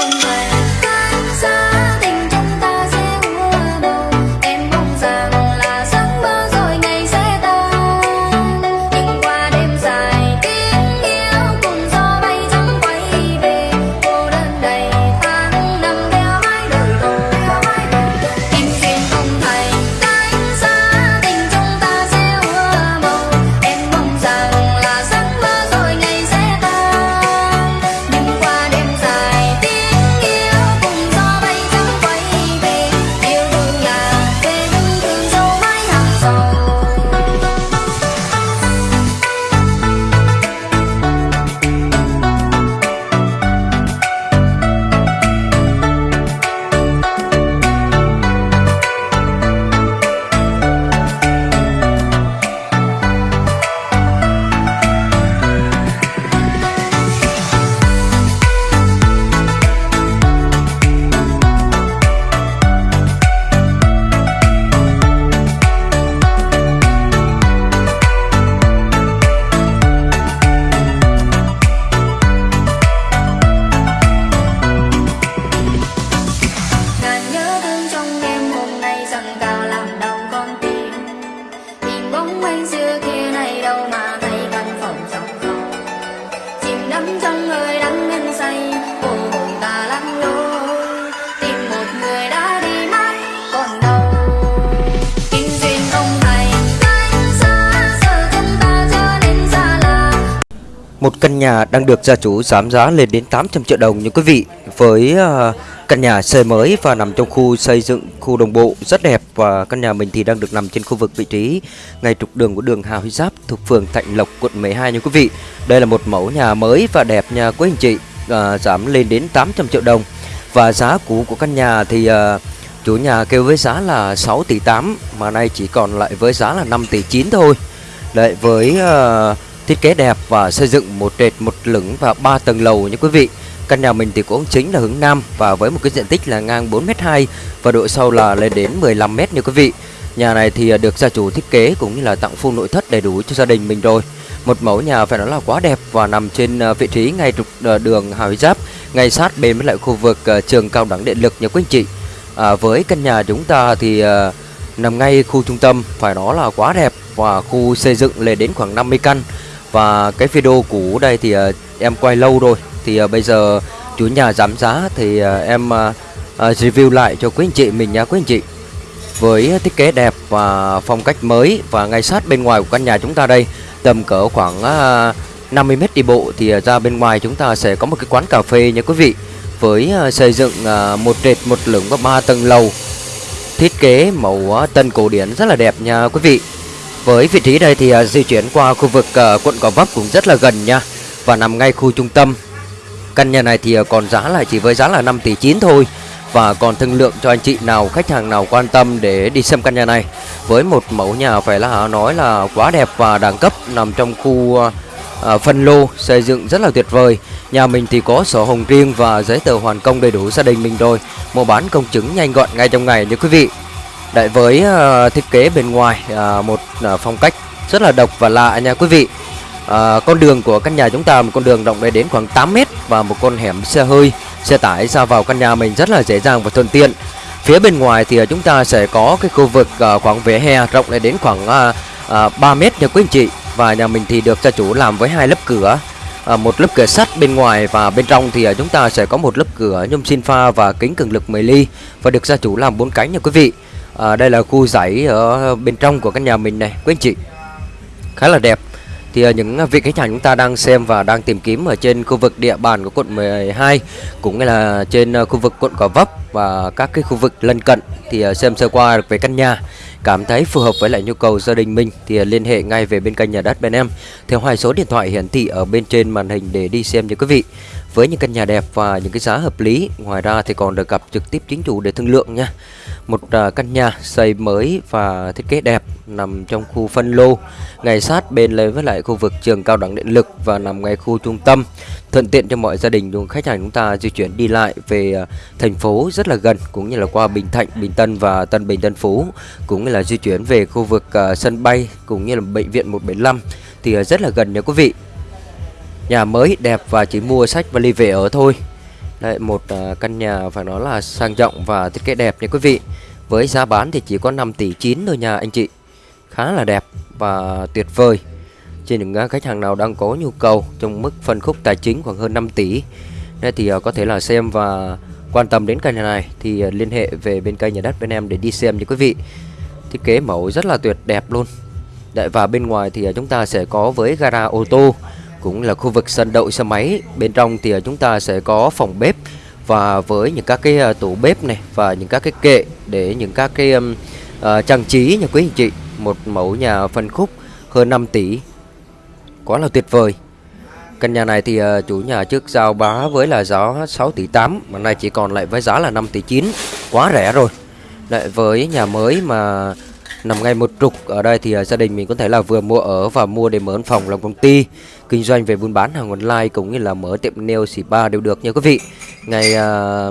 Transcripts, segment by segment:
không thể căn nhà đang được gia chủ giảm giá lên đến 800 triệu đồng như quý vị. Với ờ, căn nhà xây mới và nằm trong khu xây dựng khu đồng bộ rất đẹp Và căn nhà mình thì đang được nằm trên khu vực vị trí ngay trục đường của đường Hà Huy Giáp thuộc phường Thạnh Lộc quận 12 như quý vị. Đây là một mẫu nhà mới và đẹp nha quý anh chị à, Giảm lên đến 800 triệu đồng. Và giá cũ của căn nhà thì à, chủ nhà kêu với giá là 6 tỷ 8 Mà nay chỉ còn lại với giá là 5 tỷ 9 thôi. Đấy với À, thiết kế đẹp và xây dựng một trệt một lửng và ba tầng lầu nha quý vị. Căn nhà mình thì cũng chính là hướng nam và với một cái diện tích là ngang 4m2 và độ sâu là lên đến 15m như quý vị. Nhà này thì à, được gia chủ thiết kế cũng như là tặng full nội thất đầy đủ cho gia đình mình rồi. Một mẫu nhà phải nói là quá đẹp và nằm trên à, vị trí ngay trục à, đường Hà Huy Giáp ngay sát bên với lại khu vực trường cao đẳng điện lực nha quý anh chị. À, với căn nhà chúng ta thì à, nằm ngay khu trung tâm phải nói là quá đẹp và khu xây dựng lên đến khoảng 50 căn và cái video cũ đây thì uh, em quay lâu rồi. Thì uh, bây giờ chủ nhà giảm giá thì uh, em uh, review lại cho quý anh chị mình nha quý anh chị. Với thiết kế đẹp và phong cách mới và ngay sát bên ngoài của căn nhà chúng ta đây tầm cỡ khoảng uh, 50 mét đi bộ thì uh, ra bên ngoài chúng ta sẽ có một cái quán cà phê nha quý vị. Với uh, xây dựng uh, một trệt một lửng và ba tầng lầu thiết kế màu uh, tân cổ điển rất là đẹp nha quý vị với vị trí đây thì à, di chuyển qua khu vực à, quận Gò Vấp cũng rất là gần nha. Và nằm ngay khu trung tâm. Căn nhà này thì à, còn giá là chỉ với giá là 5 tỷ 9 thôi. Và còn thương lượng cho anh chị nào khách hàng nào quan tâm để đi xem căn nhà này. Với một mẫu nhà phải là nói là quá đẹp và đẳng cấp nằm trong khu ờ, phân lô xây dựng rất là tuyệt vời. Nhà mình thì có sổ hồng riêng và giấy tờ hoàn công đầy đủ gia đình mình rồi. Mua bán công chứng nhanh gọn ngay trong ngày nha quý vị. Đấy với uh, thiết kế bên ngoài uh, một uh, phong cách rất là độc và lạ nha quý vị. Ờ, con đường của căn nhà chúng ta một con đường rộng đến khoảng 8 mét và một con hẻm xe hơi, xe tải ra vào căn nhà mình rất là dễ dàng và thuận tiện. Phía bên ngoài thì chúng ta sẽ có cái khu vực ờ, khoảng vỉa hè rộng đến khoảng ờ, ờ, 3 mét nha quý anh chị. Và nhà mình thì được gia chủ làm với hai lớp cửa à, một lớp cửa sắt bên ngoài và bên trong thì à, chúng ta sẽ có một lớp cửa nhôm xin pha và kính cường lực 10 ly và được gia chủ làm bốn cánh nha quý vị à, đây là khu dãy ở bên trong của căn nhà mình này. Quý anh chị khá là đẹp. Thì ờ, những vị khách hàng chúng ta đang xem và đang tìm kiếm ở trên khu vực địa bàn của quận 12 cũng như là trên ờ, khu vực quận Gò Vấp và các cái khu vực lân cận thì xem sơ qua về căn nhà cảm thấy phù hợp với lại nhu cầu gia đình mình thì liên hệ ngay về bên kênh nhà đất bên em. Theo hai số điện thoại hiển thị ở bên trên màn hình để đi xem nha quý vị với những căn nhà đẹp và những cái giá hợp lý ngoài ra thì còn được gặp trực tiếp chính chủ để thương lượng nha. Một à, căn nhà xây mới và thiết kế đẹp nằm trong khu phân lô ngay sát bên lấy với lại khu vực trường cao đẳng điện lực và nằm ngay khu trung tâm. Thuận tiện cho mọi gia đình dùng khách hàng chúng ta di chuyển đi lại về à, thành phố rất là gần cũng như là qua Bình Thạnh, Bình Tân và Tân Bình Tân Phú cũng như là di chuyển về khu vực à, sân bay cũng như là bệnh viện 175 thì rất là gần nha quý vị nhà mới đẹp và chỉ mua sách và ly về ở thôi. Đây một uh, căn nhà phải nói là sang trọng và thiết kế đẹp nha quý vị. Với giá bán thì chỉ có 5 tỷ 9 thôi nha anh chị. Khá là đẹp và tuyệt vời. Trên những à, khách hàng nào đang có nhu cầu trong mức phân khúc tài chính khoảng hơn 5 tỷ đây thì uh, có thể là xem và quan tâm đến căn nhà này Thì uh, liên hệ về bên kênh nhà đất bên em để đi xem nha quý vị. Thiết kế mẫu rất là tuyệt đẹp luôn. Đấy, và bên ngoài thì chúng ta sẽ có với gara ô tô cũng là khu vực sân đậu xe máy. Bên trong thì à, chúng ta sẽ có phòng bếp và với những các cái à, tủ bếp này và những các cái kệ để những các cái um, uh, trang trí nha quý anh chị một mẫu nhà phân khúc hơn 5 tỷ. Quá là tuyệt vời. Căn nhà này thì uh, chủ nhà trước giao bá với là giá 6 tỷ 8 mà nay chỉ còn lại với giá là 5 tỷ 9 quá rẻ rồi. Lại với nhà mới mà nằm ngay một trục ở đây thì uh, gia đình mình có thể là vừa mua ở và mua để mở văn phòng làm công ty kinh doanh về buôn bán hàng online cũng như là mở tiệm nail spa đều được nha quý vị. Ngay uh, à,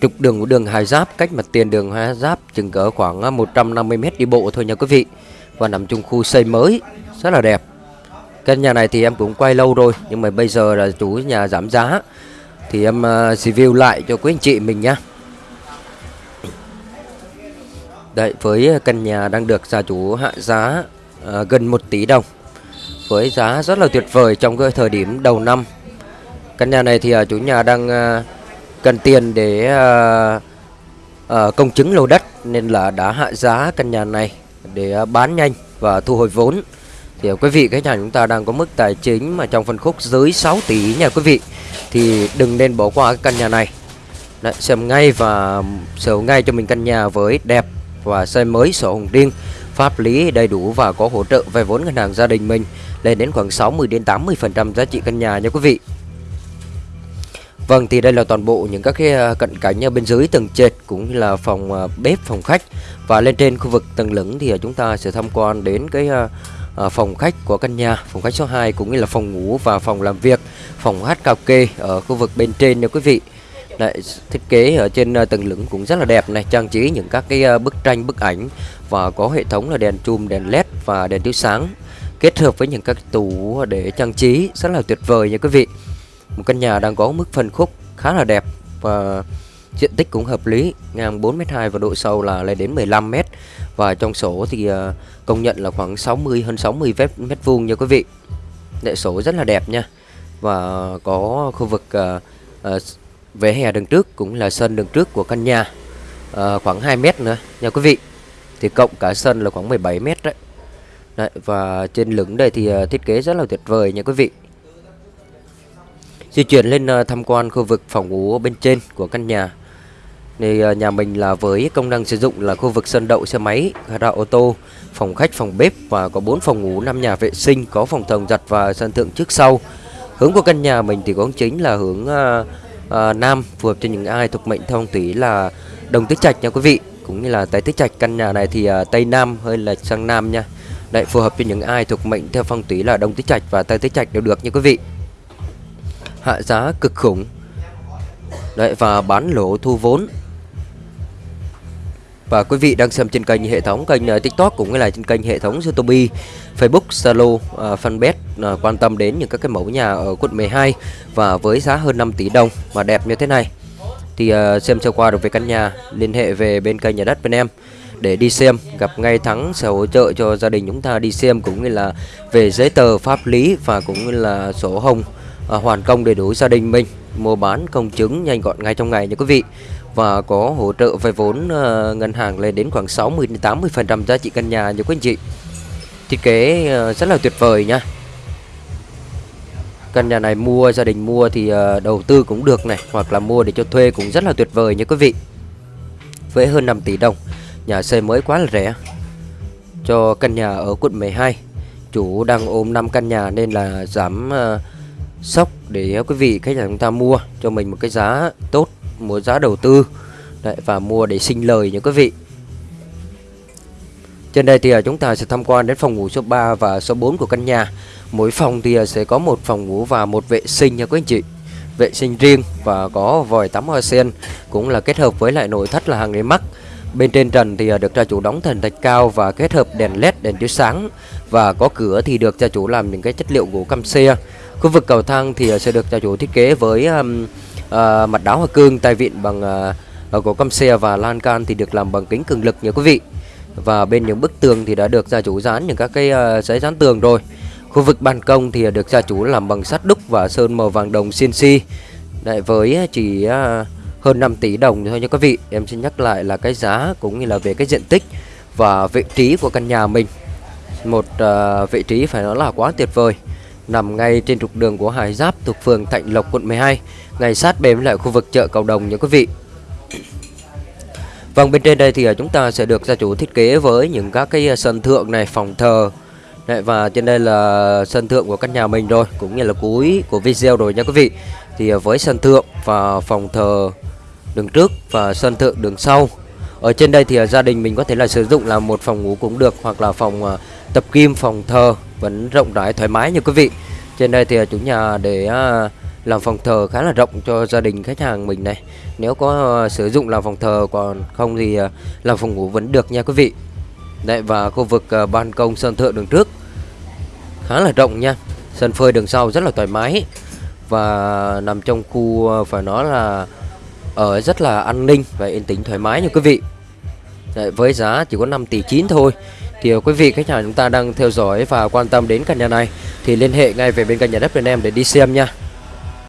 trục đường của đường Hải Giáp cách mặt tiền đường Hải Giáp chừng cỡ khoảng à, 150 m đi bộ thôi nha quý vị. Và nằm trong khu xây mới rất là đẹp. Căn nhà này thì em cũng quay lâu rồi nhưng mà bây giờ là chủ nhà giảm giá. Thì em uh, review lại cho quý anh chị mình nhá Đấy, với căn nhà đang được gia chủ hạ giá uh, gần 1 tỷ đồng với giá rất là tuyệt vời trong cái thời điểm đầu năm. Căn nhà này thì à, chủ nhà đang à, cần tiền để à, công chứng lô đất nên là đã hạ giá căn nhà này để bán nhanh và thu hồi vốn. Thì quý vị khách hàng chúng ta đang có mức tài chính mà trong phân khúc dưới 6 tỷ nha quý vị. Thì đừng nên bỏ qua cái căn nhà này. Đấy, xem ngay và sở hữu ngay cho mình căn nhà với đẹp và xây mới sổ hồng riêng pháp lý đầy đủ và có hỗ trợ vay vốn ngân hàng gia đình mình lên đến khoảng 60 đến 80% giá trị căn nhà nha quý vị. Vâng thì đây là toàn bộ những các cái à, cận cảnh ở bên dưới tầng trệt cũng như là phòng à, bếp, phòng khách và lên trên khu vực tầng lửng thì à, chúng ta sẽ tham quan đến cái phòng khách của căn nhà, phòng khách số 2 cũng như là phòng ngủ và phòng làm việc, phòng hát karaoke ở khu vực bên trên nha quý vị. Đấy, thiết kế ở trên ờ, tầng lửng cũng rất là đẹp này trang trí những các cái ờ, bức tranh bức ảnh và có hệ thống là đèn chùm đèn led và đèn chiếu sáng kết hợp với những các tủ để trang trí rất là tuyệt vời nha quý vị. Một căn nhà đang có mức phân khúc khá là đẹp và diện tích cũng hợp lý ngang 4m2 và độ sâu là lên đến 15m và trong sổ thì ờ, công nhận là khoảng 60 hơn 60 mét, mét vuông nha quý vị. Đệ sổ rất là đẹp nha và có khu vực uh, uh, về hè đường trước cũng là sân đường trước của căn nhà à, khoảng 2 mét nữa nha quý vị. Thì cộng cả sân là khoảng 17 mét đấy. đấy và trên lửng đây thì ờ, thiết kế rất là tuyệt vời nha quý vị. Di chuyển lên ờ, tham quan khu vực phòng ngủ bên trên của căn nhà. Thì nhà mình là với công năng sử dụng là khu vực sân đậu xe máy gara ô tô phòng khách phòng bếp và có 4 phòng ngủ 5 nhà vệ sinh có phòng thồng giặt và sân thượng trước sau. Hướng của căn nhà mình thì cũng chính là hướng uh, uh, nam phù hợp cho những ai thuộc mệnh theo phong thủy là đồng tứ trạch nha quý vị cũng như là tây tứ trạch. Căn nhà này thì uh, tây nam hơi là sang nam nha. Đấy phù hợp cho những ai thuộc mệnh theo phong thủy là đồng tứ trạch và tây tứ trạch đều được nha quý vị. Hạ giá cực khủng. Đấy và bán lỗ thu vốn và quý vị đang xem trên kênh hệ thống kênh uh, TikTok cũng như là trên kênh hệ thống YouTube, Facebook, Zalo, uh, fanpage uh, quan tâm đến những các cái mẫu nhà ở quận 12 và với giá hơn 5 tỷ đồng mà đẹp như thế này. Thì uh, xem sơ qua được về căn nhà, liên hệ về bên kênh nhà đất bên em để đi xem, gặp ngay thắng sẽ hỗ trợ cho gia đình chúng ta đi xem cũng như là về giấy tờ pháp lý và cũng như là sổ hồng uh, hoàn công đầy đủ gia đình mình mua bán công chứng nhanh gọn ngay trong ngày nha quý vị và có hỗ trợ vay vốn ờ, ngân hàng lên đến khoảng 60-80% giá trị căn nhà nha quý anh chị. Thiết kế ờ, rất là tuyệt vời nha. Căn nhà này mua gia đình mua thì ờ, đầu tư cũng được này hoặc là mua để cho thuê cũng rất là tuyệt vời nha quý vị. Với hơn 5 tỷ đồng, nhà xây mới quá là rẻ. Cho căn nhà ở quận 12, chủ đang ôm 5 căn nhà nên là giảm uh, sốc để quý vị khách hàng chúng ta mua cho mình một cái giá tốt mua giá đầu tư Đấy, và mua để sinh lời những quý vị. Trên đây thì à, chúng ta sẽ tham quan đến phòng ngủ số 3 và số 4 của căn nhà. Mỗi phòng thì à, sẽ có một phòng ngủ và một vệ sinh nha quý anh chị. Vệ sinh riêng và có vòi tắm hoa sen cũng là kết hợp với lại nội thất là hàng ghế mắc bên trên trần thì à, được gia chủ đóng thần thạch cao và kết hợp đèn led đèn chiếu sáng. Và có cửa thì được gia chủ làm những cái chất liệu gỗ cam xe. Khu vực cầu thang thì sẽ được gia chủ thiết kế với um, à, mặt đáo hoa cương tay vịn bằng à, gỗ căm xe và lan can thì được làm bằng kính cường lực nha quý vị. Và bên những bức tường thì đã được gia chủ dán những các cái uh, giấy dán tường rồi. Khu vực ban công thì được gia chủ làm bằng sắt đúc và sơn màu vàng đồng CNC Đấy, với ờ, chỉ uh, hơn 5 tỷ đồng thôi nha quý vị. Em xin nhắc lại là cái giá cũng như là về cái diện tích và vị trí của căn nhà mình. Một uh, vị trí phải nói là quá tuyệt vời nằm ngay trên trục đường của Hải Giáp thuộc phường Thạnh Lộc quận 12 ngay sát bên lại khu vực chợ cầu đồng nha quý vị. Vâng bên trên đây thì à, chúng ta sẽ được gia chủ thiết kế với những các cái à, sân thượng này phòng thờ. Đấy, và trên đây là sân thượng của căn nhà mình rồi cũng như là cuối của video rồi nha quý vị. Thì à, với sân thượng và phòng thờ đường trước và sân thượng đường sau. Ở trên đây thì gia đình mình có thể là sử dụng là một phòng ngủ cũng được hoặc là phòng tập kim phòng thờ vẫn rộng rãi thoải mái như quý vị. Trên đây thì à, chủ nhà để à, làm phòng thờ khá là rộng cho gia đình khách hàng mình này. Nếu có à, sử dụng làm phòng thờ còn không thì làm phòng ngủ vẫn được nha quý vị. Đấy và khu vực ban công sân thượng đường trước khá là rộng nha. Sân phơi đường sau rất là thoải mái và nằm trong khu phải nói là ở rất là an ninh và yên tĩnh thoải mái nha quý vị. Đấy, với giá chỉ có 5 tỷ 9 thôi thì quý vị, khách hàng chúng ta đang theo dõi và quan tâm đến căn nhà này. Thì liên hệ ngay về bên căn nhà đất bên em để đi xem nha.